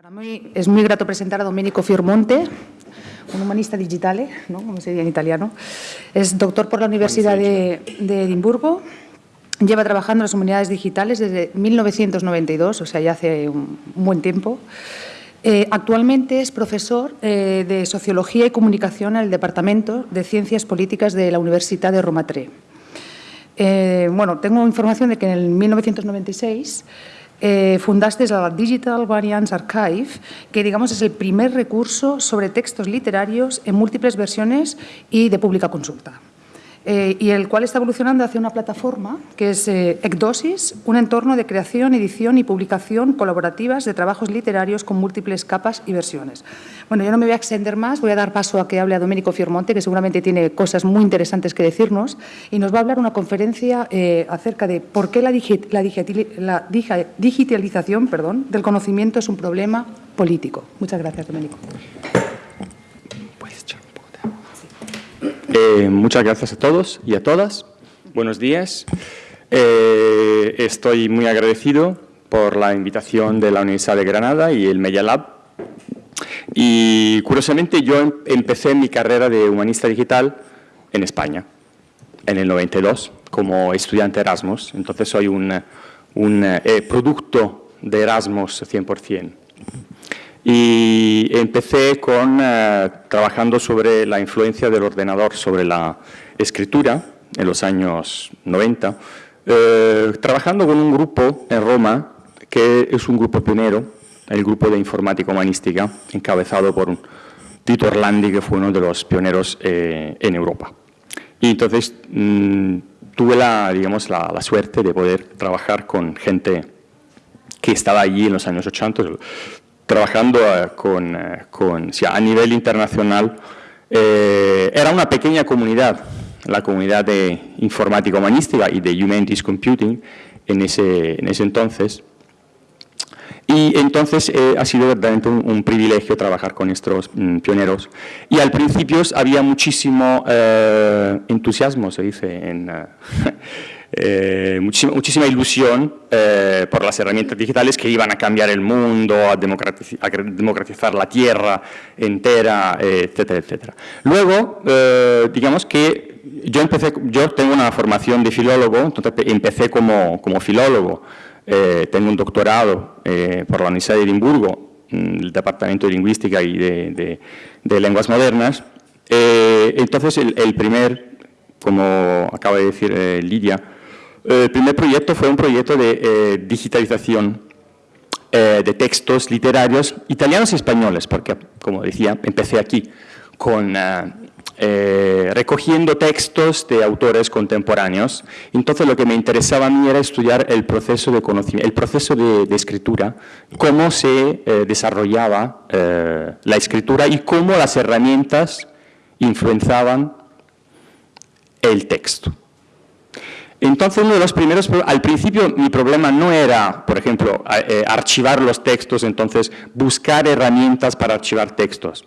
Para mí es muy grato presentar a Domenico Fiormonte, un humanista digital, ¿no? como se diría en italiano. Es doctor por la Universidad de, de Edimburgo. Lleva trabajando en las humanidades digitales desde 1992, o sea, ya hace un, buen tiempo. Eh, actualmente es profesor eh, de Sociología y Comunicación en el Departamento de Ciencias Políticas de la Universidad de Roma III. Eh, bueno, tengo información de que en el 1996 eh, fundaste la Digital Variants Archive, que digamos es el primer recurso sobre textos literarios en múltiples versiones y de pública consulta. Eh, y el cual está evolucionando hacia una plataforma que es eh, Ecdosis, un entorno de creación, edición y publicación colaborativas de trabajos literarios con múltiples capas y versiones. Bueno, yo no me voy a extender más, voy a dar paso a que hable a Domenico Fiormonte, que seguramente tiene cosas muy interesantes que decirnos, y nos va a hablar una conferencia eh, acerca de por qué la, digi la, la digitalización perdón, del conocimiento es un problema político. Muchas gracias, Domenico. Eh, muchas gracias a todos y a todas. Buenos días. Eh, estoy muy agradecido por la invitación de la Universidad de Granada y el Media Lab. Y curiosamente yo em-, empecé mi carrera de humanista digital en España, en el 92, como estudiante Erasmus. Entonces soy un, eh, producto de Erasmus 100% y empecé con, eh, trabajando sobre la influencia del ordenador sobre la escritura en los años 90, eh, trabajando con un grupo en Roma que es un grupo pionero, el grupo de informática humanística, encabezado por Tito Orlandi, que fue uno de los pioneros eh, en Europa. Y entonces mm, tuve la, digamos, la, la suerte de poder trabajar con gente que estaba allí en los años 80, trabajando eh, con, eh, a nivel internacional, eh, era una pequeña comunidad, la comunidad de informática humanística y de Humanities Computing en ese, en ese entonces. Y entonces ha sido verdaderamente un, privilegio trabajar con estos mm, pioneros. Y al principio había muchísimo entusiasmo, se dice, en, Eh, muchísima, ilusión eh, por las herramientas digitales que iban a cambiar el mundo, a, democratizar, la tierra entera, etcétera, etcétera. Luego, eh, digamos que yo, empecé, yo tengo una formación de filólogo, entonces empecé como, como filólogo, tengo un doctorado por la Universidad de Edimburgo, el Departamento de Lingüística y de, Lenguas Modernas, entonces el, el, primer, como acaba de decir Lidia, eh, el primer proyecto fue un proyecto de eh, digitalización eh, de textos literarios italianos y españoles, porque, como decía, empecé aquí con recogiendo textos de autores contemporáneos. Entonces lo que me interesaba a mí era estudiar el proceso de conocimiento, el proceso de escritura, cómo se desarrollaba la escritura y cómo las herramientas influenciaban el texto. Entonces, uno de los primeros, al principio mi problema no era, por ejemplo, eh, archivar los textos, entonces buscar herramientas para archivar textos.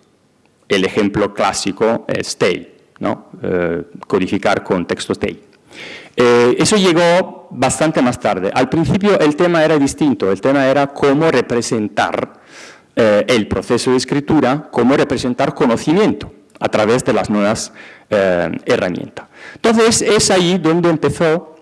El ejemplo clásico es TEI, ¿no? Eh, codificar con textos TEI. Eh, eso llegó bastante más tarde. Al principio el tema era distinto, el tema era cómo representar el proceso de escritura, cómo representar conocimiento a través de las nuevas herramientas. Entonces es ahí donde empezó,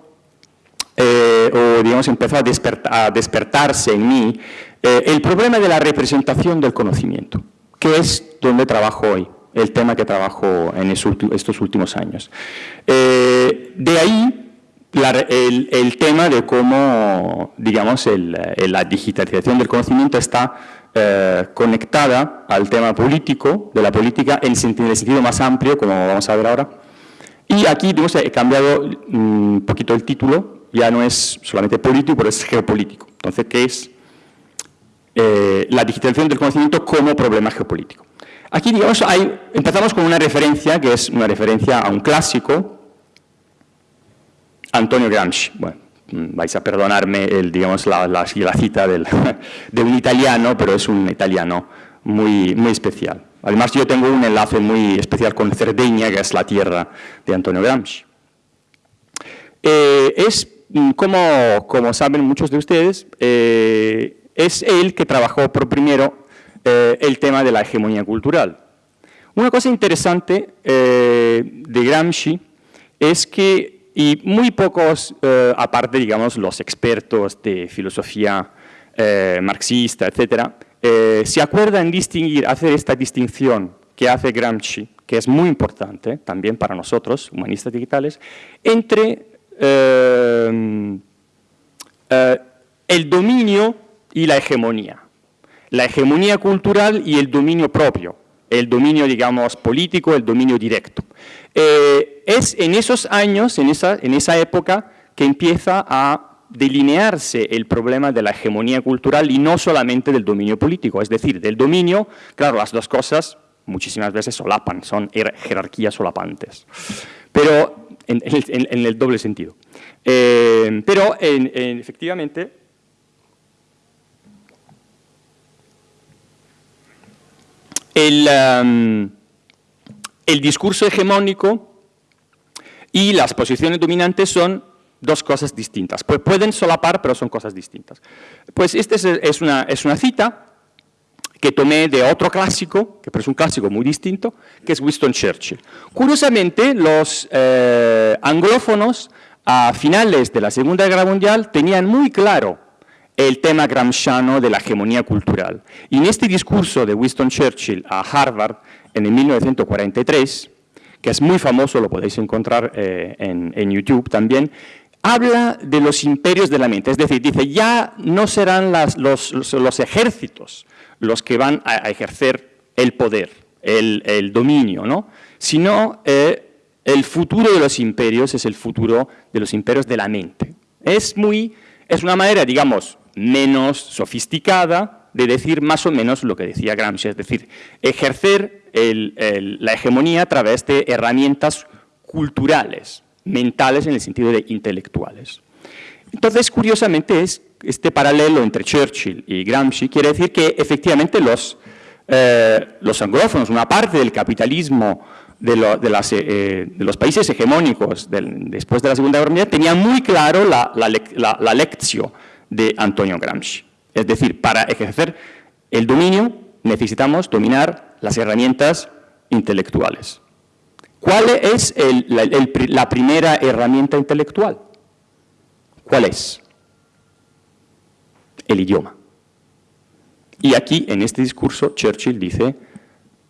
eh, o digamos empezó a, despertarse en mí eh, el problema de la representación del conocimiento, que es donde trabajo hoy, el tema que trabajo en estos últimos años. Eh, de ahí el, tema de cómo, digamos, la digitalización del conocimiento está conectada al tema político, de la política en el sentido más amplio, como vamos a ver ahora, y aquí he cambiado un mm, poquito el título, ya no es solamente político, pero es geopolítico. Entonces, ¿qué es eh, la digitalización del conocimiento como problema geopolítico? Aquí, digamos, hay, empezamos con una referencia, que es una referencia a un clásico, Antonio Gramsci. Bueno, mm, vais a perdonarme el, digamos, la, la, la cita del, de un italiano, pero es un italiano muy, muy especial. Además, yo tengo un enlace muy especial con Cerdeña, que es la tierra de Antonio Gramsci. Eh, es, mm, como, como, saben muchos de ustedes, eh, es él que trabajó por primero eh, el tema de la hegemonía cultural. Una cosa interesante de Gramsci es que, y muy pocos, aparte, digamos, los expertos de filosofía marxista, etcétera, se acuerdan distinguir, hacer esta distinción que hace Gramsci, que es muy importante también para nosotros, humanistas digitales, entre el dominio y la hegemonía la hegemonía cultural y el dominio propio, el dominio, digamos, político, el dominio directo. Eh, es en esos años, en en esa época, que empieza a delinearse el problema de la hegemonía cultural y no solamente del dominio político, es decir, del dominio, claro, las dos cosas muchísimas veces solapan, son jerarquías solapantes, pero en, el doble sentido. Eh, pero efectivamente Um, el, discurso hegemónico y las posiciones dominantes son dos cosas distintas. Pues pueden solapar, pero son cosas distintas. Pues esta es, una, es una cita que tomé de otro clásico, que es un clásico muy distinto, que es Winston Churchill. Curiosamente, los eh, anglófonos a finales de la Segunda Guerra Mundial tenían muy claro el tema gramsciano de la hegemonía cultural. Y en este discurso de Winston Churchill a Harvard en el 1943, que es muy famoso, lo podéis encontrar eh, en, YouTube también, habla de los imperios de la mente, es decir, dice, ya no serán los, ejércitos los que van a, ejercer el poder, el, dominio, ¿no? sino eh, el futuro de los imperios es el futuro de los imperios de la mente. Es, muy, es una manera, digamos, menos sofisticada de decir más o menos lo que decía Gramsci, es decir, ejercer la hegemonía a través de herramientas culturales, mentales en el sentido de intelectuales. Entonces, curiosamente, es este paralelo entre Churchill y Gramsci quiere decir que efectivamente los, eh, anglófonos, una parte del capitalismo de, eh, los países hegemónicos después de la Segunda Guerra Mundial, tenían muy claro la, la lección de Antonio Gramsci. Es decir, para ejercer el dominio necesitamos dominar las herramientas intelectuales. ¿Cuál es la, primera herramienta intelectual? ¿Cuál es? El idioma. Y aquí, en este discurso, Churchill dice,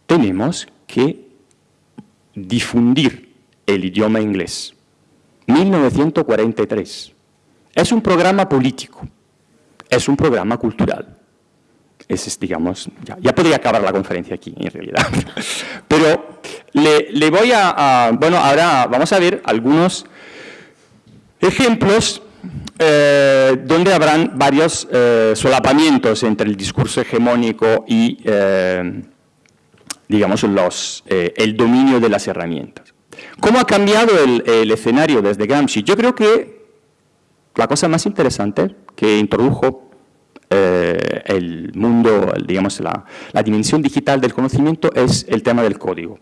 tenemos que difundir el idioma inglés. 1943. Es un programa político, es un programa cultural. Es, digamos, ya, podría acabar la conferencia aquí, en realidad. Pero le, voy a, bueno, ahora vamos a ver algunos ejemplos eh, donde habrán varios eh, solapamientos entre el discurso hegemónico y, eh, digamos, los, el dominio de las herramientas. ¿Cómo ha cambiado el, el escenario desde Gramsci? Yo creo que la cosa más interesante que introdujo eh, el mundo, digamos, la, dimensión digital del conocimiento es el tema del código.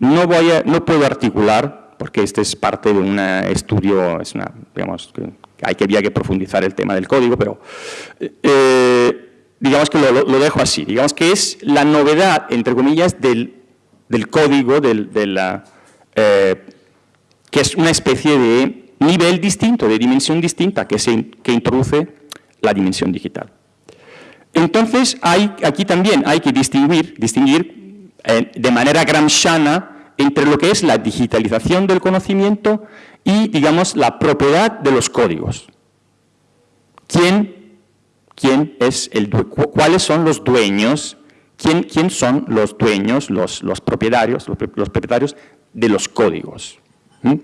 No, voy no puedo articular, porque este es parte de un estudio, es una, digamos, que hay que, había profundizar el tema del código, pero eh, digamos que lo, dejo así. Digamos que es la novedad, entre comillas, del, código, del, de la, eh, que es una especie de nivel distinto, de dimensión distinta que, se, que introduce la dimensión digital. Entonces, aquí también hay que distinguir, distinguir eh, de manera gramsciana entre lo que es la digitalización del conocimiento y, digamos, la propiedad de los códigos. ¿Quién, quién es el, ¿Cuáles son los dueños? ¿Quién, quién son los dueños, los, los propietarios, los, propietarios de los códigos? ¿Mm?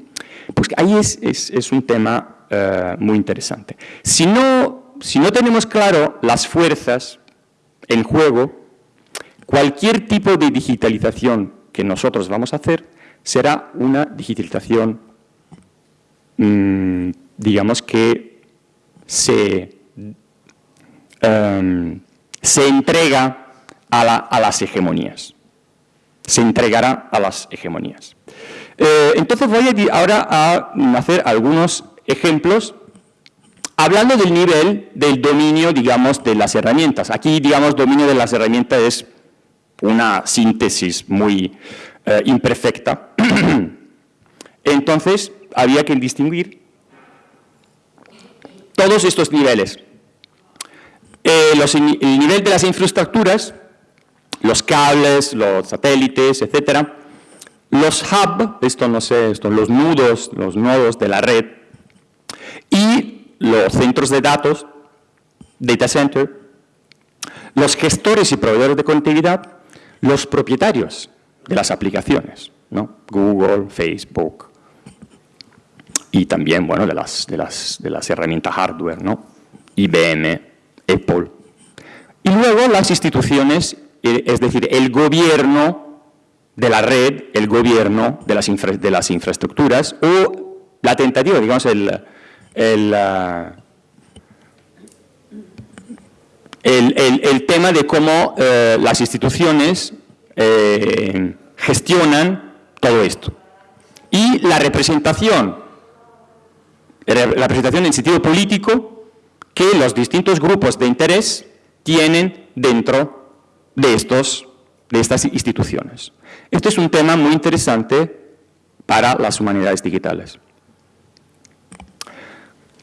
Pues ahí es, un tema eh, muy interesante. Si no, si no tenemos claro las fuerzas en juego, cualquier tipo de digitalización que nosotros vamos a hacer será una digitalización, mm, digamos que se, em, se entrega a las hegemonías. Se entregará a las hegemonías. Eh, entonces voy ahora a hacer algunos ejemplos Hablando del nivel del dominio, digamos, de las herramientas. Aquí, digamos, dominio de las herramientas es una síntesis muy eh, imperfecta. Entonces, había que distinguir todos estos niveles. Eh, el nivel de las infraestructuras, los cables, los satélites, etcétera, los hubs, esto no sé, esto, los nudos, los nodos de la red, y los centros de datos, data center, los gestores y proveedores de conectividad, los propietarios de las aplicaciones, ¿no? Google, Facebook, y también, bueno, de las, de las, de las herramientas hardware, ¿no? IBM, Apple. Y luego las instituciones, eh, es decir, el gobierno de la red, el gobierno de las, de las infraestructuras o la tentativa, digamos, el, el, ah, el, tema de cómo eh, las instituciones eh, gestionan todo esto. Y la representación, la representación en sentido político que los distintos grupos de interés tienen dentro de, estos, de estas instituciones. Este es un tema muy interesante para las humanidades digitales.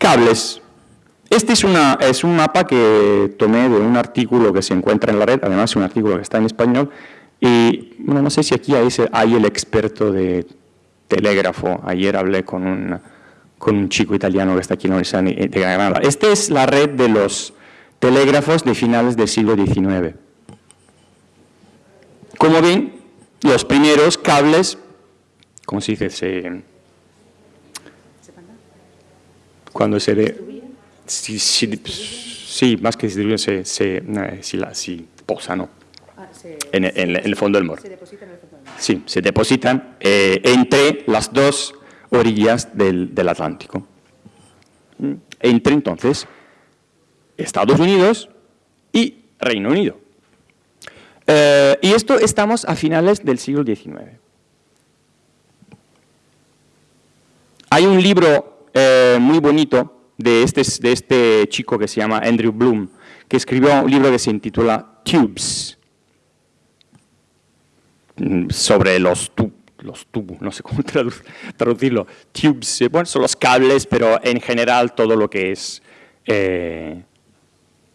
Cables. Este es, un mapa que tomé de un artículo que se encuentra en la red, además es un artículo que está en español, y no sé si aquí hay, el experto de telégrafo. Ayer hablé con un, con un chico italiano que está aquí en la Universidad de Granada. Esta es la red de los telégrafos de finales del siglo XIX. Como ven, los primeros cables, ¿cómo se dice? Se, cuando se... De, si, sí, más que distribuyen, se, se, eh, si, la, si posa, ¿no? Ah, en, el fondo del mar. Se depositan en el fondo del mar. Sí, se depositan eh, entre las dos orillas del, del Atlántico. Entre entonces Estados Unidos y Reino Unido. Eh, y esto estamos a finales del siglo XIX. Hay un libro eh, muy bonito de este, de este chico que se llama Andrew Bloom, que escribió un libro que se intitula Tubes, mm, sobre los, los tubos, no sé cómo traducirlo, tubes, eh, bueno, son los cables, pero en general todo lo que es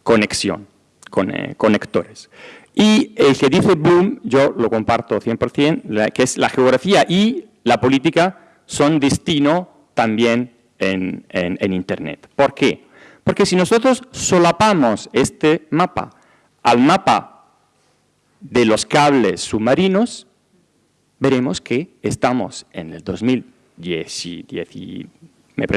conexión, con, conectores. Y el que dice Bloom, yo lo comparto 100%, que es la geografía y la política son destino también en, en, Internet. ¿Por qué? Porque si nosotros solapamos este mapa al mapa de los cables submarinos, veremos que estamos en el 2010,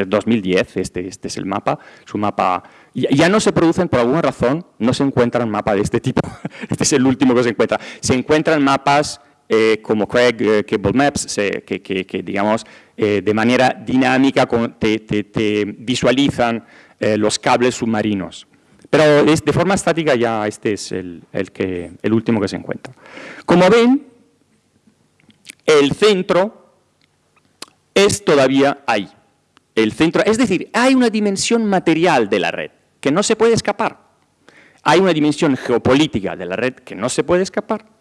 2010 este, este es el mapa, su mapa ya no se producen, por alguna razón, no se encuentran mapas de este tipo. Este es el último que se encuentra. Se encuentran mapas eh, como Craig eh, Cable Maps, que, digamos, eh, de manera dinámica te, visualizan los cables submarinos. Pero de forma estática ya este es el, que, el último que se encuentra. Como ven, el centro es todavía ahí. El centro, es decir, hay una dimensión material de la red que no se puede escapar. Hay una dimensión geopolítica de la red que no se puede escapar.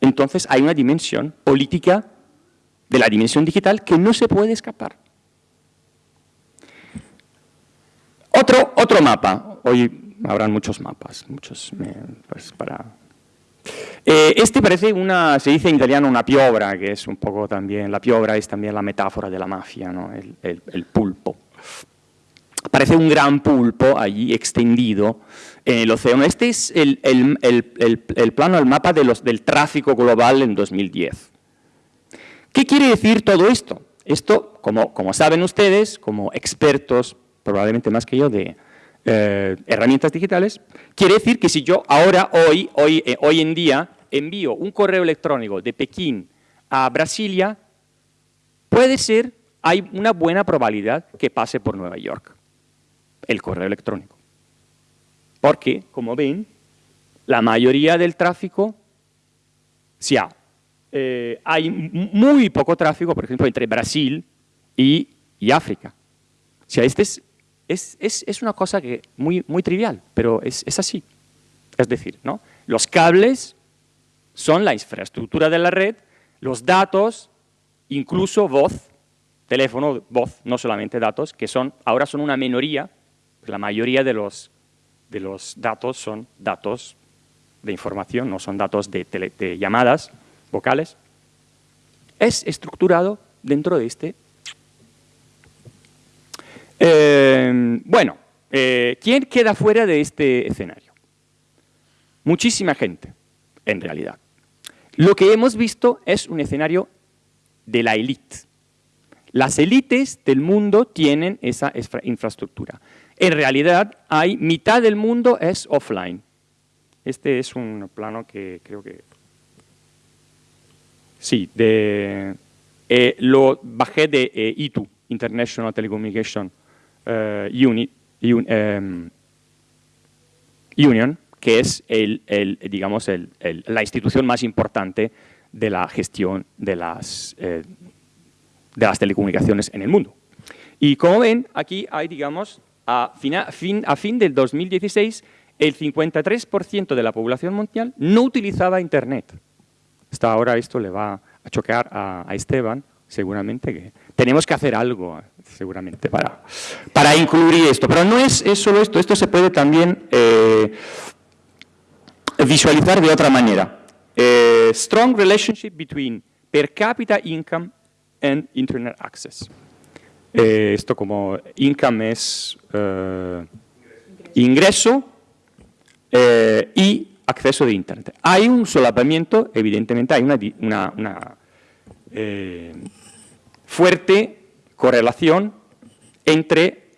Entonces hay una dimensión política de la dimensión digital que no se puede escapar. Otro, otro mapa. Hoy habrán muchos mapas, muchos pues, para... Eh, este parece una, se dice en italiano una piobra, que es un poco también, la piobra es también la metáfora de la mafia, ¿no? el pulpo. Parece un gran pulpo allí extendido en el océano. Este es el, plano, el mapa de los, del tráfico global en 2010. ¿Qué quiere decir todo esto? Esto, como, como saben ustedes, como expertos, probablemente más que yo, de eh, herramientas digitales, quiere decir que si yo ahora, hoy, hoy, eh, hoy en día, envío un correo electrónico de Pekín a Brasilia, puede ser, hay una buena probabilidad que pase por Nueva York el correo electrónico. Porque, como ven, la mayoría del tráfico, si eh, hay muy poco tráfico, por ejemplo, entre Brasil y, África. Si este es Es, es, una cosa que muy, muy trivial, pero es, es así. Es decir, ¿no? los cables son la infraestructura de la red, los datos, incluso voz, teléfono, voz, no solamente datos, que son, ahora son una minoría, la mayoría de los, de los datos son datos de información, no son datos de, de llamadas vocales, es estructurado dentro de este eh, bueno, eh, ¿quién queda fuera de este escenario? Muchísima gente, en realidad. Lo que hemos visto es un escenario de la élite. Las élites del mundo tienen esa infraestructura. En realidad, hay mitad del mundo es offline. Este es un plano que creo que... Sí, de, eh, lo bajé de ITU, International Telecommunication eh, em, Union, que es el, digamos, la institución más importante de la gestión de las, eh, de las telecomunicaciones en el mundo. Y como ven, aquí hay, digamos, a fin, a del 2016, el 53% de la población mundial no utilizaba Internet. Hasta ahora esto le va a chocar a, Esteban, seguramente que tenemos que hacer algo, seguramente, para, para incluir esto. Pero no es, solo esto, esto se puede también eh, visualizar de otra manera. Eh, strong relationship between per capita income and internet access. Eh, esto como income es ingreso y acceso de internet. Hay un solapamiento, evidentemente, hay una, una, una fuerte correlación entre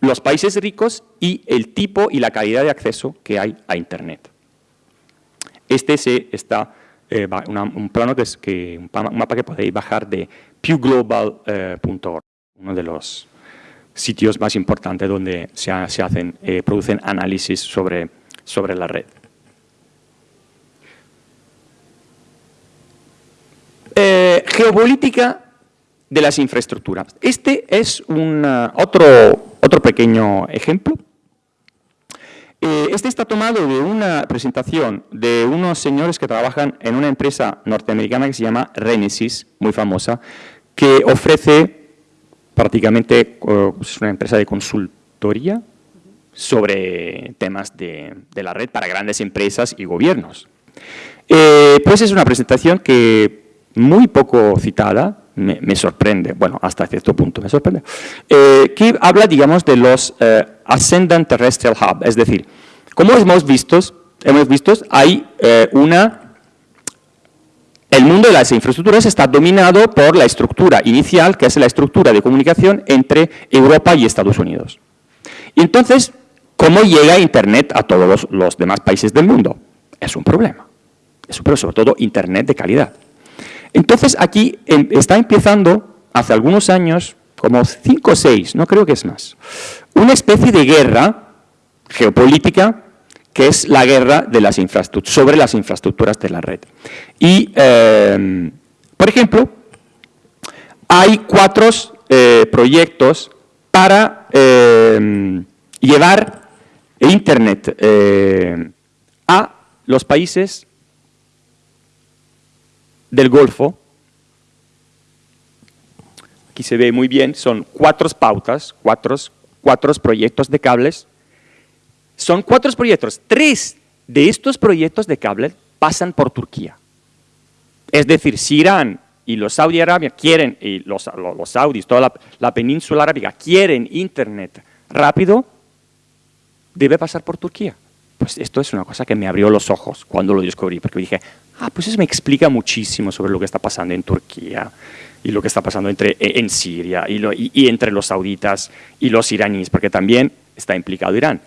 los países ricos y el tipo y la calidad de acceso que hay a Internet. Este se está eh, un plano que, un mapa que podéis bajar de pewglobal.org, eh, uno de los sitios más importantes donde se, hacen, eh, producen análisis sobre, sobre la red. geopolítica de las infraestructuras. Este es un, otro, otro pequeño ejemplo. Eh, este está tomado de una presentación de unos señores que trabajan en una empresa norteamericana que se llama Renesis, muy famosa, que ofrece prácticamente, uh, es una empresa de consultoría sobre temas de, la red para grandes empresas y gobiernos. Eh, pues es una presentación que muy poco citada, me, sorprende, bueno, hasta cierto punto me sorprende, eh, que habla, digamos, de los eh, Ascendant Terrestrial Hub, es decir, como hemos visto, hemos visto hay eh, una... El mundo de las infraestructuras está dominado por la estructura inicial, que es la estructura de comunicación entre Europa y Estados Unidos. Y entonces, ¿cómo llega Internet a todos los, demás países del mundo? Es un problema. Es, sobre todo Internet de calidad. Entonces aquí em, está empezando, hace algunos años, como cinco o seis, no creo que es más, una especie de guerra geopolítica que es la guerra de las sobre las infraestructuras de la red. Y, em, por ejemplo, hay cuatro eh, proyectos para em, llevar Internet a los países del Golfo. Aquí se ve muy bien, son cuatro pautas, cuatro, cuatro proyectos de cables. Son cuatro proyectos, tres de estos proyectos de cables pasan por Turquía. Es decir, si Irán y los Saudi Arabia quieren, y los, los saudis, toda la, la, península arábiga quieren internet rápido, debe pasar por Turquía. Pues esto es una cosa que me abrió los ojos cuando lo descubrí, porque dije, ah, pues eso me explica muchísimo sobre lo que está pasando en Turquía y lo que está pasando entre, e, en Siria y, entre los sauditas y los iraníes, porque también está implicado Irán.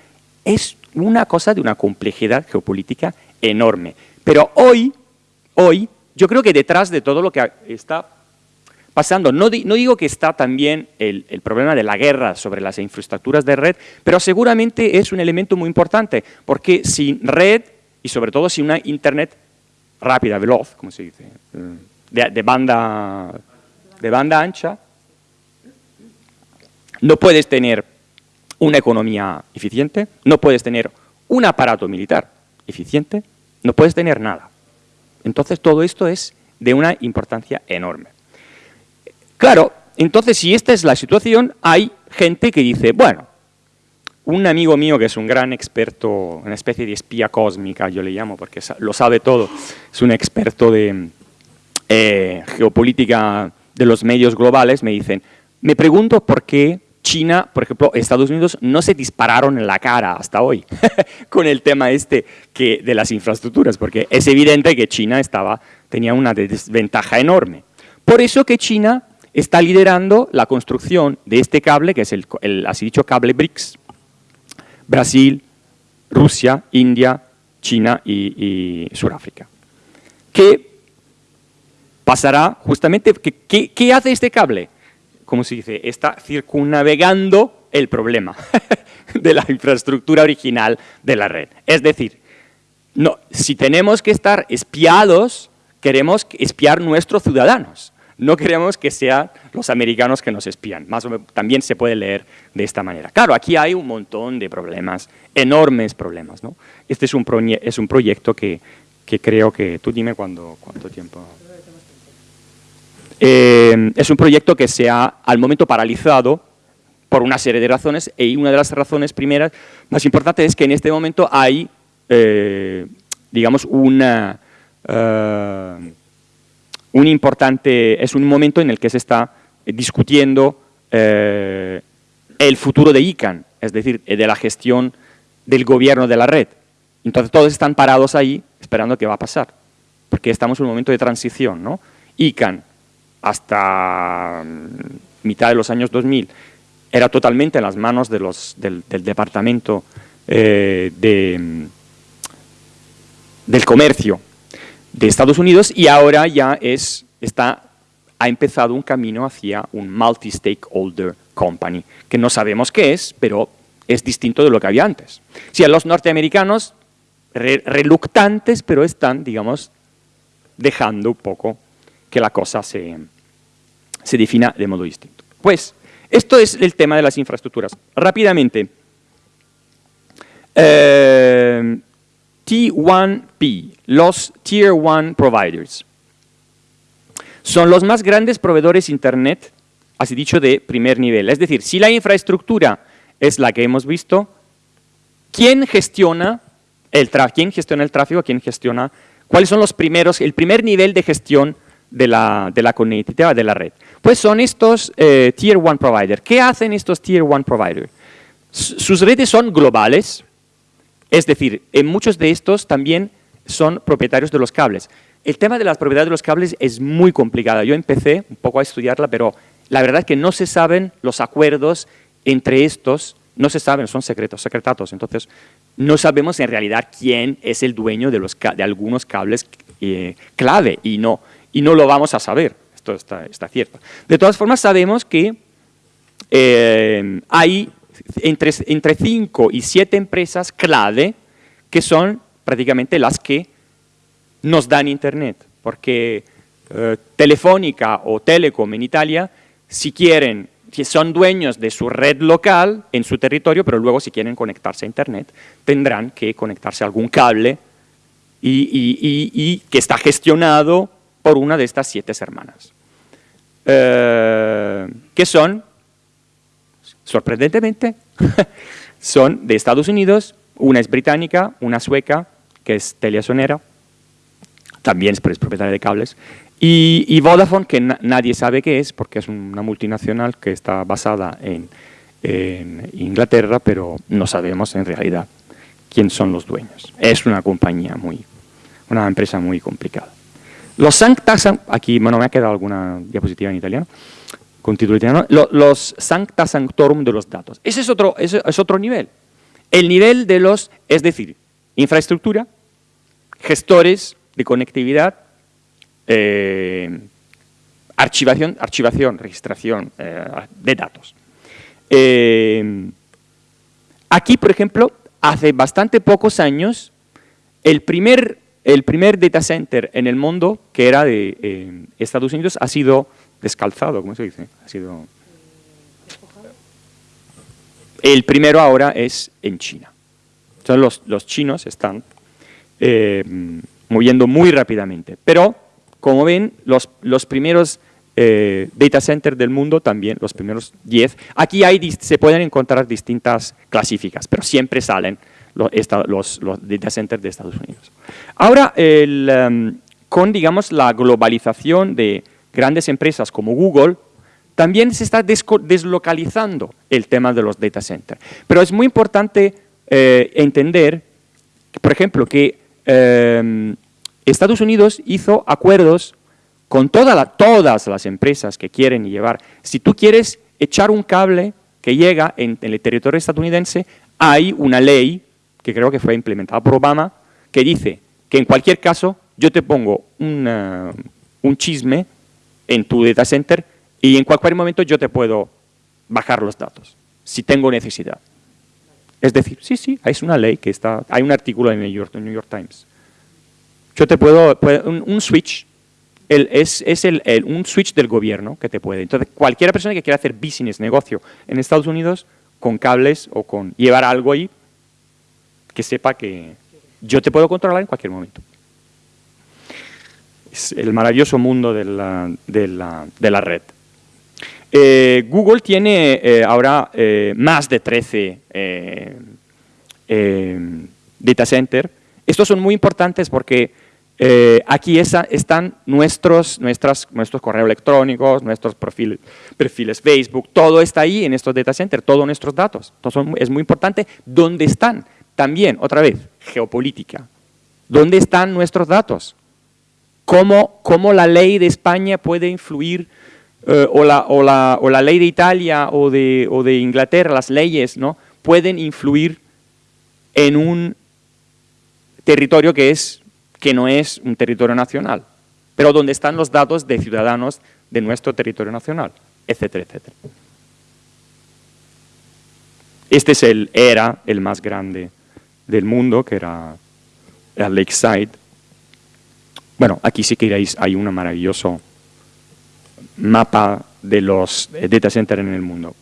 Es una cosa de una complejidad geopolítica enorme. Pero hoy, hoy, yo creo que detrás de todo lo que está pasando, no, no digo que está también el, el, problema de la guerra sobre las infraestructuras de red, pero seguramente es un elemento muy importante, porque sin red y sobre todo sin una Internet rápida, veloz, como se dice, de, banda, de banda ancha, no puedes tener una economía eficiente, no puedes tener un aparato militar eficiente, no puedes tener nada. Entonces todo esto es de una importancia enorme. Claro, entonces si esta es la situación, hay gente que dice, bueno, un amigo mío que es un gran experto, una especie de espía cósmica, yo le llamo, porque lo sabe todo, es un experto de eh, geopolítica de los medios globales, me dicen, me pregunto por qué China, por ejemplo, Estados Unidos no se dispararon en la cara hasta hoy con el tema este que, de las infraestructuras, porque es evidente que China estaba, tenía una desventaja enorme. Por eso que China está liderando la construcción de este cable, que es el, así dicho cable BRICS, Brasil, Rusia, India, China y, Sudáfrica. ¿Qué pasará justamente, ¿qué hace este cable? Como se dice, está circunnavegando el problema de la infraestructura original de la red. Es decir, no, si tenemos que estar espiados, queremos espiar nuestros ciudadanos. No queremos que sean los americanos que nos espían. Más o menos, también se puede leer de esta manera. Claro, aquí hay un montón de problemas, enormes problemas. ¿no? Este es un, es un proyecto que, que creo que... Tú dime cuándo, cuánto tiempo... Eh, es un proyecto que se ha al momento paralizado por una serie de razones y una de las razones primeras más importantes es que en este momento hay, eh, digamos, una, eh, un importante, es un momento en el que se está discutiendo el futuro de ICANN, es decir, de la gestión del gobierno de la red. Entonces todos están parados ahí esperando qué va a pasar, porque estamos en un momento de transición, ¿no? ICANN, hasta mm, mitad de los años 2000 era totalmente en las manos del, departamento eh, mm, del comercio de Estados Unidos y ahora ya es, está, ha empezado un camino hacia un multi-stakeholder company, que no sabemos qué es, pero es distinto de lo que había antes. Sí, a los norteamericanos reluctantes, pero están, digamos, dejando un poco que la cosa se, se defina de modo distinto. Pues, esto es el tema de las infraestructuras. Rápidamente, eh, T1P, los Tier 1 Providers. Son los más grandes proveedores Internet, así dicho, de primer nivel. Es decir, si la infraestructura es la que hemos visto, ¿quién gestiona el, ¿quién gestiona el tráfico? ¿Quién gestiona? ¿Cuáles son los primeros, el primer nivel de gestión de la, de la conectividad de la red? Pues son estos eh, Tier 1 Providers. ¿Qué hacen estos Tier 1 Providers? Sus redes son globales, es decir, en muchos de estos también son propietarios de los cables. El tema de las propiedades de los cables es muy complicado. Yo empecé un poco a estudiarla, pero la verdad es que no se saben los acuerdos entre estos, no se saben, son secretos, secretatos. Entonces, no sabemos en realidad quién es el dueño de, los, de algunos cables eh, clave y no, y no lo vamos a saber está, cierto. De todas formas, sabemos que eh, hay entre, entre y siete empresas clave que son prácticamente las que nos dan Internet, porque eh, Telefónica o Telecom en Italia, si quieren, si son dueños de su red local en su territorio, pero luego si quieren conectarse a Internet, tendrán que conectarse a algún cable y que está gestionado por una de estas siete hermanas. Eh, que son, sorprendentemente, son de Estados Unidos, una es británica, una sueca, que es Teliasonera, también es propietaria de cables, y, Vodafone, que nadie sabe qué es, porque es una multinacional que está basada en, en Inglaterra, pero no sabemos en realidad quién son los dueños. Es una compañía muy, una empresa muy complicada. Los sancta, aquí bueno, me ha quedado alguna diapositiva en italiano, con título italiano, los sancta sanctorum de los datos. Ese es otro, ese es otro nivel. El nivel de los, es decir, infraestructura, gestores de conectividad, eh, archivación, archivación, registración eh, de datos. Eh, aquí, por ejemplo, hace bastante pocos años, el primer el primer data center en el mundo, que era de eh, Estados Unidos, ha sido descalzado, ¿cómo se dice? Ha sido... El primero ahora es en China. Entonces los, los chinos están eh, moviendo muy rápidamente. Pero, como ven, los, los primeros eh, data centers del mundo también, los primeros 10, aquí hay, se pueden encontrar distintas clasificas, pero siempre salen los, data centers de Estados Unidos. Ahora, em, con digamos, la globalización de grandes empresas como Google, también se está deslocalizando el tema de los data centers. Pero es muy importante eh, entender, por ejemplo, que em, Estados Unidos hizo acuerdos con todas las empresas que quieren llevar. Si tú quieres echar un cable que llega en, el territorio estadounidense, hay una ley, que creo que fue implementada por Obama, que dice que en cualquier caso yo te pongo un chisme en tu data center y en cualquier momento yo te puedo bajar los datos, si tengo necesidad. Es decir, sí, sí, es una ley que está, hay un artículo en el New York, Times. Yo te puedo, un, switch, es, el, un switch del gobierno que te puede. Entonces, cualquier persona que quiera hacer business, negocio en Estados Unidos, con cables o con llevar algo ahí, que sepa que yo te puedo controlar en cualquier momento. Es el maravilloso mundo de la, de la red. Eh, Google tiene eh, ahora eh, más de 13 data centers. Estos son muy importantes porque aquí están nuestros, nuestras, nuestros correos electrónicos, nuestros perfiles Facebook, todo está ahí en estos data centers, todos nuestros datos. Entonces es muy importante dónde están. También, otra vez, geopolítica. ¿Dónde están nuestros datos? ¿Cómo, cómo la ley de España puede influir eh, o, la, o, la, o, la, ley de Italia o de, o de Inglaterra, las leyes, ¿no? pueden influir en un territorio que, es, que no es un territorio nacional, pero donde están los datos de ciudadanos de nuestro territorio nacional, etcétera, etcétera. Este es el, era el más grande del mundo, que era el Lakeside. Bueno, aquí sí que hay un maravilloso mapa de los eh, data centers en el mundo.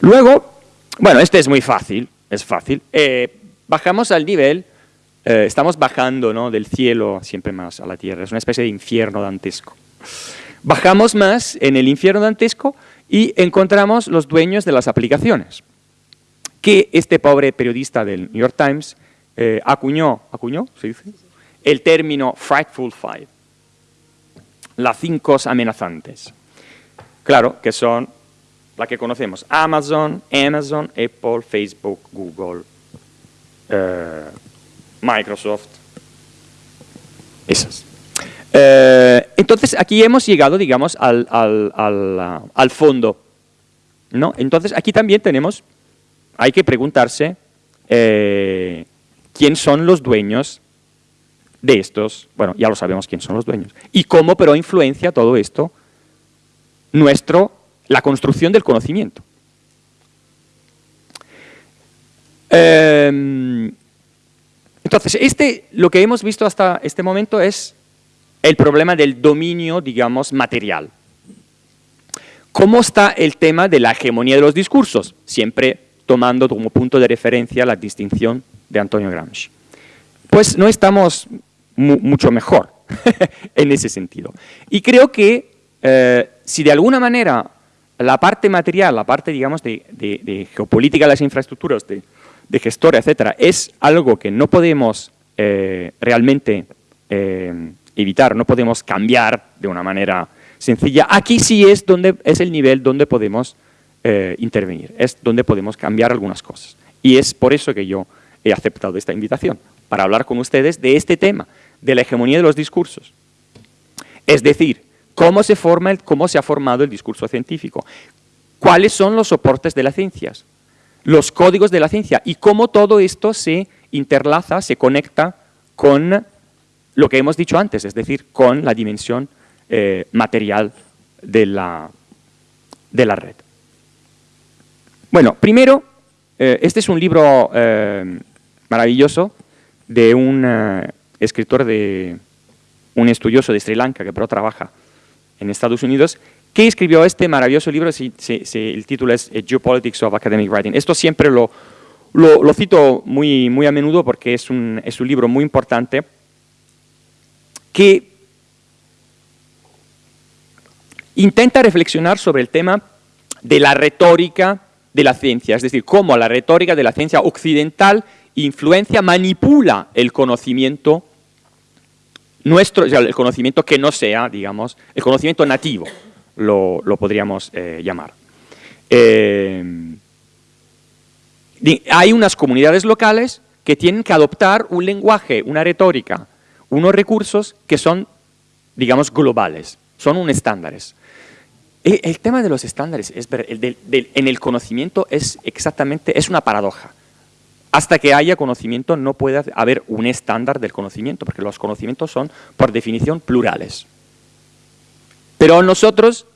Luego, bueno, este es muy fácil, es fácil. Eh, bajamos al nivel, eh, estamos bajando ¿no? del cielo siempre más a la tierra, es una especie de infierno dantesco. Bajamos más en el infierno dantesco y encontramos los dueños de las aplicaciones, que este pobre periodista del New York Times acuñó, ¿acuñó? ¿Se dice? El término Frightful Five las cinco amenazantes. Claro, que son las que conocemos, Amazon, Amazon, Apple, Facebook, Google, eh, Microsoft, esas. Eh, entonces, aquí hemos llegado, digamos, al, fondo. ¿no? Entonces, aquí también tenemos, hay que preguntarse, eh, ¿quién son los dueños de estos, bueno, ya lo sabemos quién son los dueños. Y cómo pero influencia todo esto nuestro, la construcción del conocimiento. Em, entonces, este, lo que hemos visto hasta este momento es el problema del dominio, digamos, material. ¿Cómo está el tema de la hegemonía de los discursos? Siempre tomando como punto de referencia la distinción de Antonio Gramsci. Pues no estamos mucho mejor en ese sentido. Y creo que eh, si de alguna manera la parte material, la parte, digamos, de, geopolítica de las infraestructuras, de, gestora, etcétera, es algo que no podemos eh, realmente eh, evitar, no podemos cambiar de una manera sencilla, aquí sí es, donde, es el nivel donde podemos intervenir, es donde podemos cambiar algunas cosas. Y es por eso que yo he aceptado esta invitación, para hablar con ustedes de este tema, de la hegemonía de los discursos. Es decir, cómo se, forma el, cómo se ha formado el discurso científico, cuáles son los soportes de las ciencias, los códigos de la ciencia y cómo todo esto se interlaza, se conecta con lo que hemos dicho antes, es decir, con la dimensión eh, material de la, de la red. Bueno, primero, eh, este es un libro eh, maravilloso de un escritor de un estudioso de Sri Lanka que pero trabaja en Estados Unidos, que escribió este maravilloso libro, el título es Geopolitics of Academic Writing. Esto siempre lo, lo, cito muy, muy a menudo porque es un, es un libro muy importante que intenta reflexionar sobre el tema de la retórica de la ciencia, es decir, cómo la retórica de la ciencia occidental influencia, manipula el conocimiento nuestro, el conocimiento que no sea, digamos, el conocimiento nativo, lo, podríamos eh, llamar. Eh, hay unas comunidades locales que tienen que adoptar un lenguaje, una retórica, unos recursos que son, digamos, globales, son un estándares. El, tema de los estándares es, en el conocimiento es exactamente, es una paradoja. Hasta que haya conocimiento no puede haber un estándar del conocimiento, porque los conocimientos son, por definición, plurales. Pero nosotros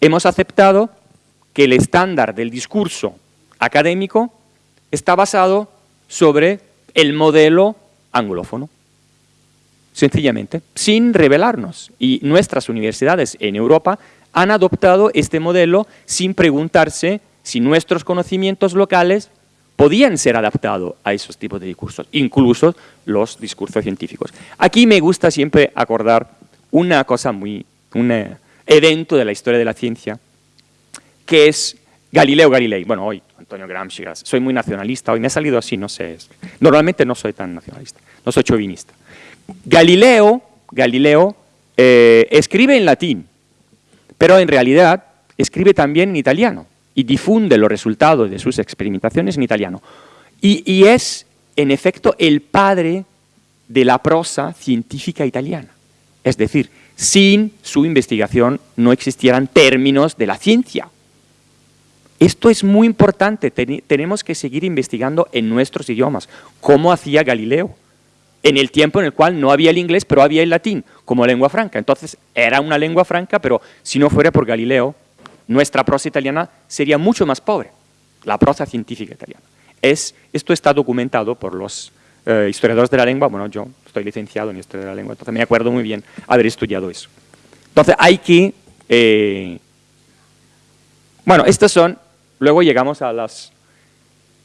hemos aceptado que el estándar del discurso académico está basado sobre el modelo anglófono, sencillamente, sin revelarnos. Y nuestras universidades en Europa han adoptado este modelo sin preguntarse si nuestros conocimientos locales podían ser adaptados a esos tipos de discursos, incluso los discursos científicos. Aquí me gusta siempre acordar una cosa muy, un eh, evento de la historia de la ciencia, que es Galileo Galilei. Bueno, hoy Antonio Gramsci, soy muy nacionalista, hoy me ha salido así, no sé. Normalmente no soy tan nacionalista, no soy chauvinista. Galileo, Galileo eh, escribe en latín, pero en realidad escribe también en italiano y difunde los resultados de sus experimentaciones en italiano. y es, en efecto, el padre de la prosa científica italiana. Es decir, sin su investigación no existieran términos de la ciencia. Esto es muy importante, tenemos que seguir investigando en nuestros idiomas, como hacía Galileo, en el tiempo en el cual no había el inglés, pero había el latín como lengua franca. Entonces era una lengua franca, pero si no fuera por Galileo, nuestra prosa italiana sería mucho más pobre, la prosa científica italiana. Es, esto está documentado por los eh, historiadores de la lengua, bueno, yo estoy licenciado en historia de la lengua, entonces me acuerdo muy bien haber estudiado eso. Entonces hay que... Eh, bueno, estos son Luego llegamos a, las,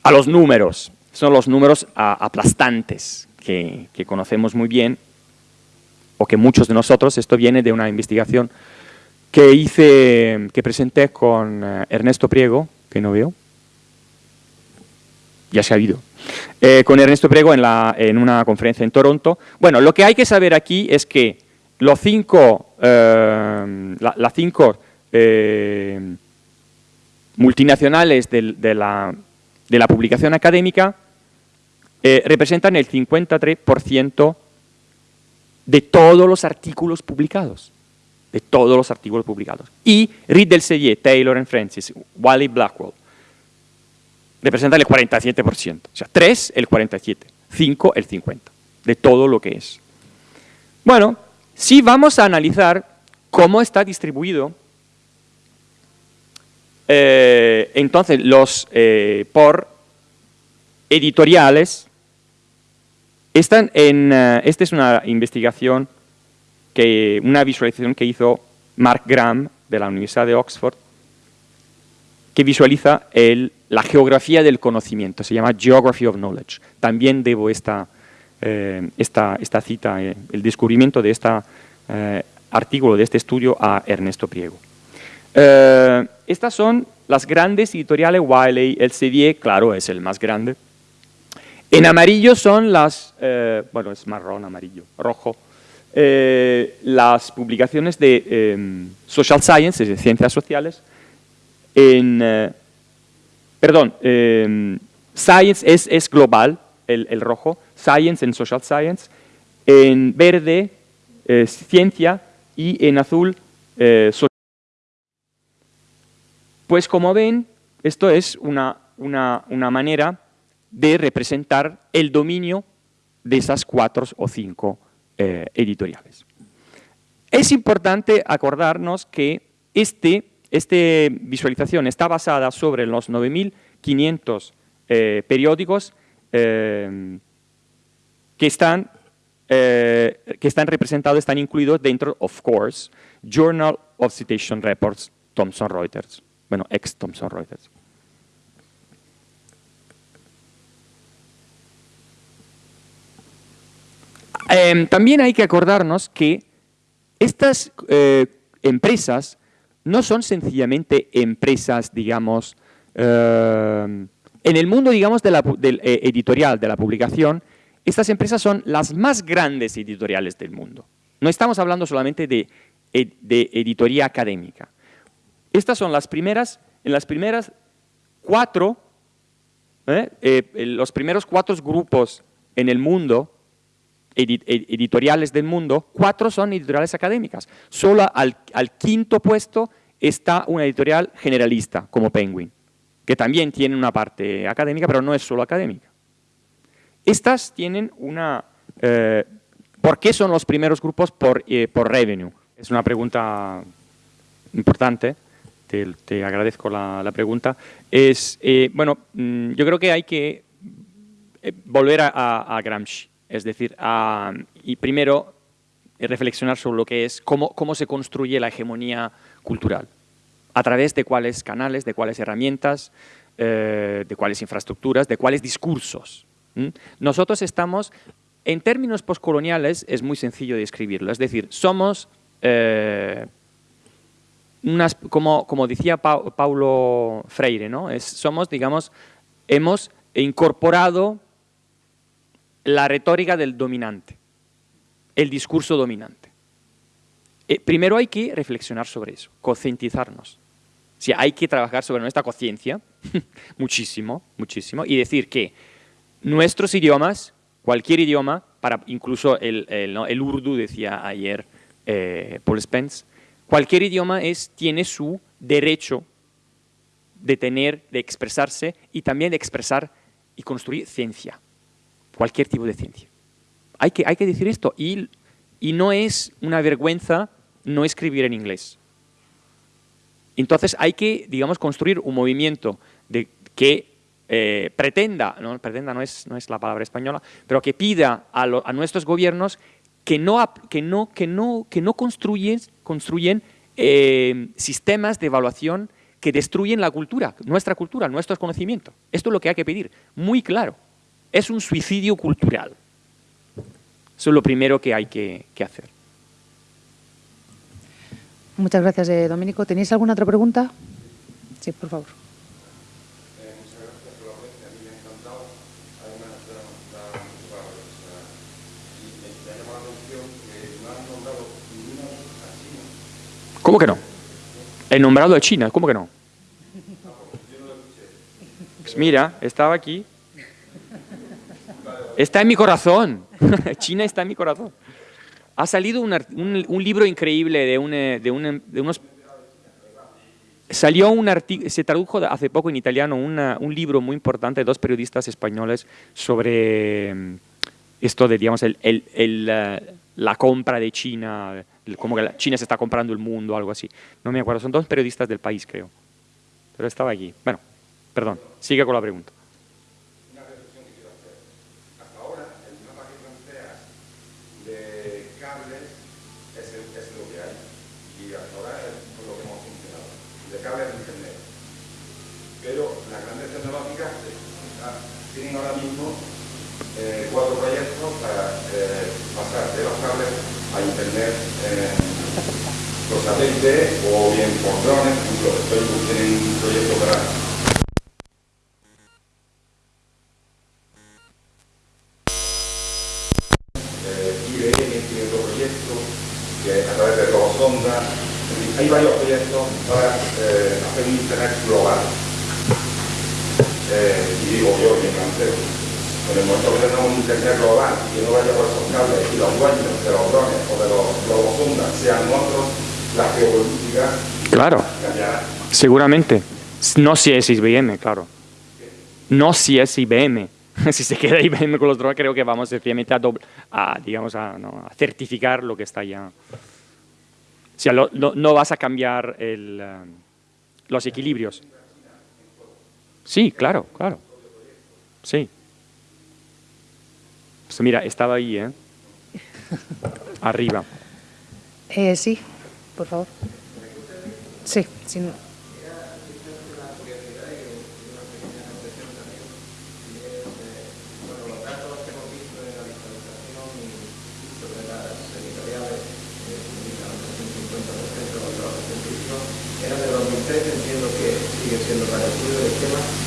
a los números. Son los números aplastantes que, conocemos muy bien, o que muchos de nosotros, esto viene de una investigación que hice, que presenté con eh, Ernesto Priego, que no veo, ya se ha ido, eh, con Ernesto Priego en, la, en, una conferencia en Toronto. Bueno, lo que hay que saber aquí es que los cinco, eh, las cinco multinacionales de, la, publicación académica eh, representan el 53% de todos los artículos publicados. De todos los artículos publicados. Y Riddle Sellier, Taylor and Francis, Wally Blackwell, representan el 47%. O sea, 3 el 47, 5 el 50, de todo lo que es. Bueno, si vamos a analizar cómo está distribuido eh, entonces, los eh, por editoriales Eh, esta es una investigación, que, una visualización que hizo Mark Graham de la Universidad de Oxford, que visualiza el, la geografía del conocimiento, se llama Geography of Knowledge. También debo esta, esta, esta cita, el descubrimiento de este artículo, de este estudio a Ernesto Priego. Eh, estas son las grandes editoriales Wiley, el CD, claro, es el más grande. En amarillo son las, eh, bueno, es marrón, amarillo, rojo, eh, las publicaciones de em, Social Science, de ciencias sociales. En, perdón, em, Science es, es global, el, el, rojo, Science en Social Science. En verde, ciencia y en azul, social pues como ven, esto es una, manera de representar el dominio de esas cuatro o cinco eh, editoriales. Es importante acordarnos que este, esta visualización está basada sobre los 9.500 eh, periódicos eh, que, están, que están representados, están incluidos dentro, of course, Journal of Citation Reports Thomson Reuters. Bueno, ex Thomson Reuters. Em, también hay que acordarnos que estas eh, empresas no son sencillamente empresas, digamos, em, en el mundo, digamos, del eh, editorial, de la publicación, estas empresas son las más grandes editoriales del mundo. No estamos hablando solamente de, de editoría académica. Estas son las primeras, en las primeras cuatro, ¿eh? los primeros cuatro grupos en el mundo editoriales del mundo, cuatro son editoriales académicas. Solo al, quinto puesto está una editorial generalista, como Penguin, que también tiene una parte académica, pero no es solo académica. Estas tienen una... Eh, ¿Por qué son los primeros grupos por, eh, por revenue? Es una pregunta importante, te, agradezco la, pregunta. Es, eh, bueno, mm, yo creo que hay que volver a Gramsci. Es decir, y primero eh, reflexionar sobre lo que es, cómo, cómo se construye la hegemonía cultural, a través de cuáles canales, de cuáles herramientas, eh, de cuáles infraestructuras, de cuáles discursos. Nosotros estamos, en términos postcoloniales, es muy sencillo describirlo, es decir, somos, eh, unas, como, como decía Paulo Freire, ¿no? somos, digamos, hemos incorporado la retórica del dominante, el discurso dominante. Eh, primero hay que reflexionar sobre eso, concientizarnos. O hay que trabajar sobre nuestra conciencia, muchísimo, muchísimo, y decir que nuestros idiomas, cualquier idioma, para incluso el, urdu, decía ayer eh, Paul Spence, cualquier idioma es, tiene su derecho de tener, de expresarse y también de expresar y construir ciencia cualquier tipo de ciencia. Hay que, hay que decir esto y, y no es una vergüenza no escribir en inglés. Entonces hay que, digamos, construir un movimiento de, que eh, pretenda, no, pretenda no es, no es la palabra española, pero que pida a, a nuestros gobiernos que no, que no, que no, que no construyen, construyen eh, sistemas de evaluación que destruyen la cultura, nuestra cultura, nuestros conocimientos. Esto es lo que hay que pedir, muy claro es un suicidio cultural. Eso es lo primero que hay que, hacer. Muchas gracias, eh, Domenico. ¿Tenéis alguna otra pregunta? Sí, por favor. ¿Cómo que no? He nombrado a China, ¿cómo que no? Pues mira, estaba aquí Está en mi corazón. China está en mi corazón. Ha salido un, libro increíble de, eh, de, unos... Salió un artículo, se tradujo hace poco en italiano un libro muy importante de dos periodistas españoles sobre mm, esto de, digamos, el, el, la compra de China, como que China se está comprando el mundo, algo así. No me acuerdo, son dos periodistas del país, creo. Pero estaba aquí. Bueno, perdón, sigue con la pregunta. Por satélite o bien por drones, por ejemplo, Facebook tiene un proyecto para eh, IBM tiene otro proyecto que a través de Robosonda, hay varios proyectos para eh, hacer un internet global. Eh, y digo yo, mi francés, en el momento que tenemos un internet global y no vaya por esos cables y los dueños de los drones o de los globos sean otros, la geopolítica claro. Seguramente. No si es IBM, claro. No si es IBM. si se queda IBM con los drones, creo que vamos sencillamente a, a, digamos, a, certificar lo que está ya. O sea, no, vas a cambiar el, eh, los equilibrios. Sí, claro, claro. Sí. Pues mira, estaba ahí, ¿eh? Arriba. Eh, sí, por favor. Sí, sin,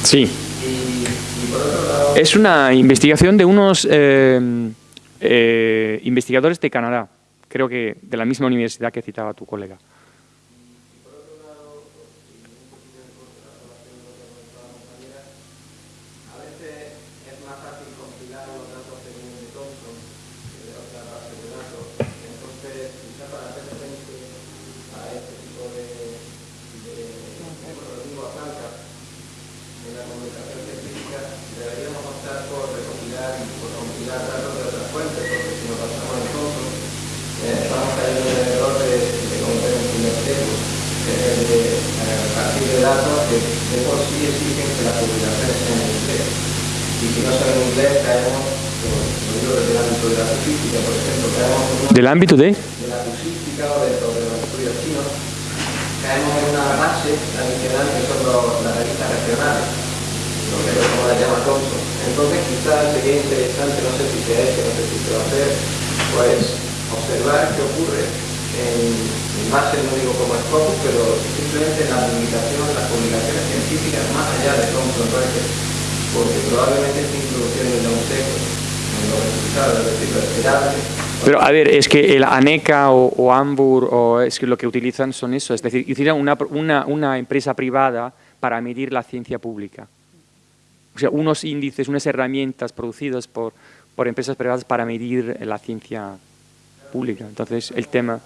Sí. Es una investigación de unos eh, eh, investigadores de Canadá, creo que de la misma universidad que citaba tu colega. ¿Del ámbito de? De la acusística o de, de los estudios chinos, caemos en una base tradicional que son los, las revistas regionales, lo que es como la llama Thompson. Entonces quizás sería interesante, no sé si se ha hecho, no sé si se va a hacer, pues observar qué ocurre en, en base, no digo como Scopus, pero simplemente en la publicación, las publicaciones científicas más allá de Thompson porque probablemente esta introducción en un seco, en los resultados, es decir, lo esperable, pero a ver, es que el ANECA o, o Ambur o es que lo que utilizan son eso, es decir, hicieron una, una, una, empresa privada para medir la ciencia pública. O sea, unos índices, unas herramientas producidas por, por empresas privadas para medir la ciencia pública. Entonces, el tema...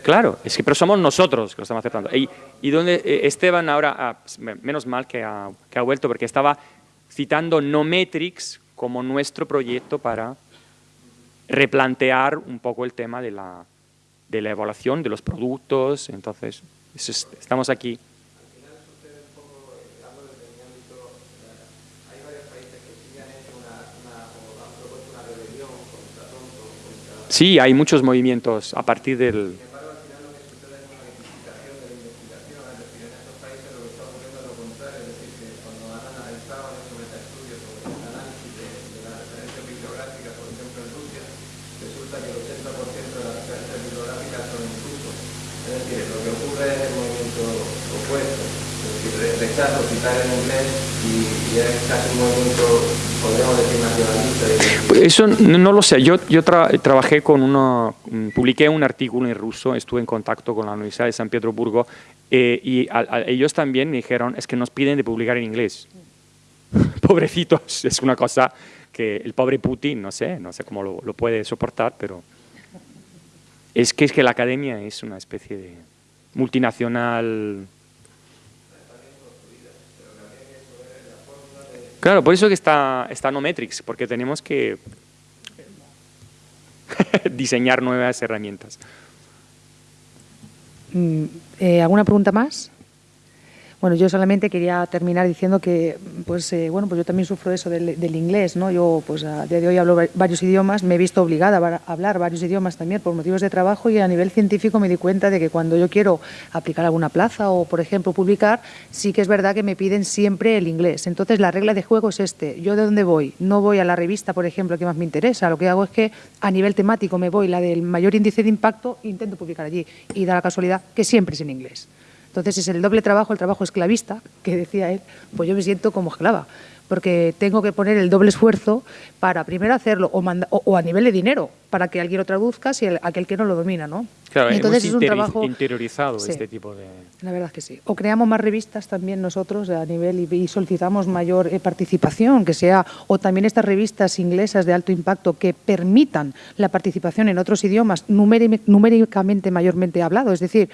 Claro, es que pero somos nosotros que lo estamos aceptando. Y, y donde eh, Esteban ahora, ah, menos mal que ha, que ha vuelto, porque estaba citando Nometrics como nuestro proyecto para replantear un poco el tema de la, de la evaluación de los productos, entonces es, estamos aquí. Sí, hay muchos movimientos a partir del... Eso no lo sé. Yo, yo trabajé con uno, mm, publiqué un artículo en ruso, estuve en contacto con la Universidad de San Petersburgo eh, y ellos también me dijeron, es que nos piden de publicar en inglés. Pobrecitos, es una cosa que el pobre Putin, no sé, no sé cómo lo, lo puede soportar, pero es que, es que la academia es una especie de multinacional Claro, por eso que está, está Nometrics, porque tenemos que diseñar nuevas herramientas. Mm, eh, ¿Alguna pregunta más? Bueno, yo solamente quería terminar diciendo que, pues, eh, bueno, pues yo también sufro eso del, inglés, ¿no? Yo, pues, a día de hoy hablo varios idiomas, me he visto obligada a hablar varios idiomas también por motivos de trabajo y a nivel científico me di cuenta de que cuando yo quiero aplicar alguna plaza o, por ejemplo, publicar, sí que es verdad que me piden siempre el inglés. Entonces, la regla de juego es este. ¿Yo de dónde voy? No voy a la revista, por ejemplo, que más me interesa. Lo que hago es que a nivel temático me voy la del mayor índice de impacto intento publicar allí. Y da la casualidad que siempre es en inglés. Entonces es el doble trabajo, el trabajo esclavista, que decía él, pues yo me siento como esclava, porque tengo que poner el doble esfuerzo para primero hacerlo o, manda, o, o a nivel de dinero, para que alguien lo traduzca si el, aquel que no lo domina, ¿no? Claro, entonces es un trabajo interiorizado sí, este tipo de... La verdad es que sí. O creamos más revistas también nosotros a nivel y, y solicitamos mayor eh, participación, que sea, o también estas revistas inglesas de alto impacto que permitan la participación en otros idiomas numéricamente mayormente hablado, es decir,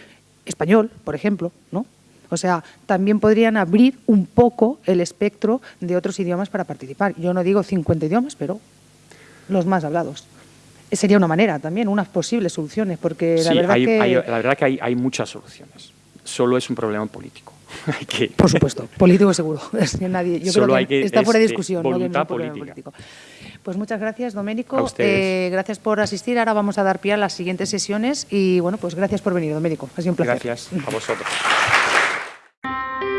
español, por ejemplo, ¿no? O sea, también podrían abrir un poco el espectro de otros idiomas para participar. Yo no digo 50 idiomas, pero los más hablados. Sería una manera también, unas posibles soluciones, porque sí, la verdad hay, que... Hay, la verdad que hay, hay muchas soluciones. Solo es un problema político. que... Por supuesto, político seguro. Nadie, yo Solo creo que, que está este, fuera de discusión. Voluntad ¿no? política. político. Pues muchas gracias, Doménico. Eh, gracias por asistir. Ahora vamos a dar pie a las siguientes sesiones y, bueno, pues gracias por venir, Doménico. Ha sido un placer. Gracias a vosotros.